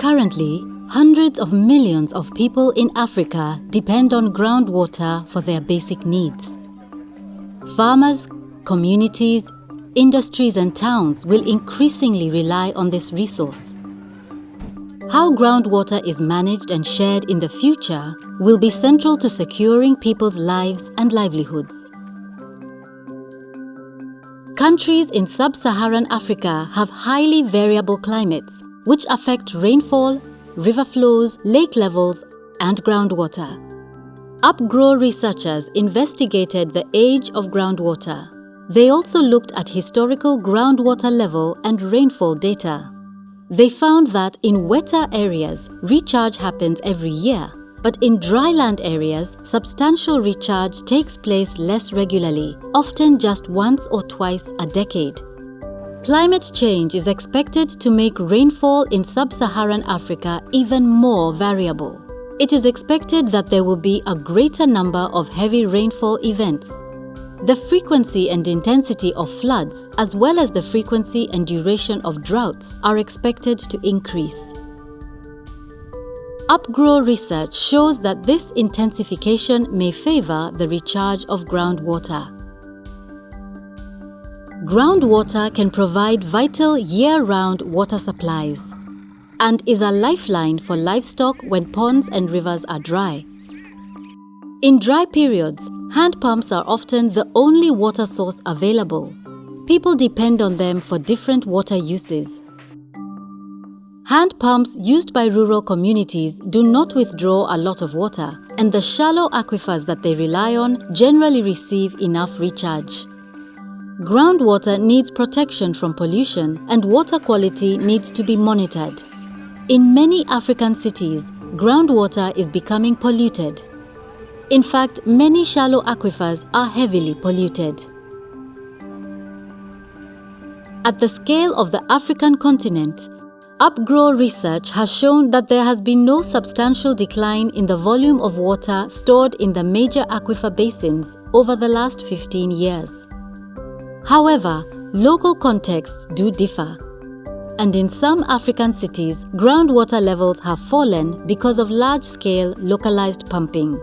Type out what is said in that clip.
Currently, hundreds of millions of people in Africa depend on groundwater for their basic needs. Farmers, communities, industries and towns will increasingly rely on this resource. How groundwater is managed and shared in the future will be central to securing people's lives and livelihoods. Countries in sub-Saharan Africa have highly variable climates which affect rainfall, river flows, lake levels and groundwater. UPGro researchers investigated the age of groundwater. They also looked at historical groundwater level and rainfall data. They found that in wetter areas, recharge happens every year, but in dryland areas, substantial recharge takes place less regularly, often just once or twice a decade. Climate change is expected to make rainfall in sub-Saharan Africa even more variable. It is expected that there will be a greater number of heavy rainfall events. The frequency and intensity of floods, as well as the frequency and duration of droughts, are expected to increase. UPGro research shows that this intensification may favor the recharge of groundwater. Groundwater can provide vital year-round water supplies and is a lifeline for livestock when ponds and rivers are dry. In dry periods, hand pumps are often the only water source available. People depend on them for different water uses. Hand pumps used by rural communities do not withdraw a lot of water, and the shallow aquifers that they rely on generally receive enough recharge. Groundwater needs protection from pollution and water quality needs to be monitored. In many African cities, groundwater is becoming polluted. In fact, many shallow aquifers are heavily polluted. At the scale of the African continent, UPGro research has shown that there has been no substantial decline in the volume of water stored in the major aquifer basins over the last 15 years. However, local contexts do differ. And in some African cities, groundwater levels have fallen because of large-scale localized pumping.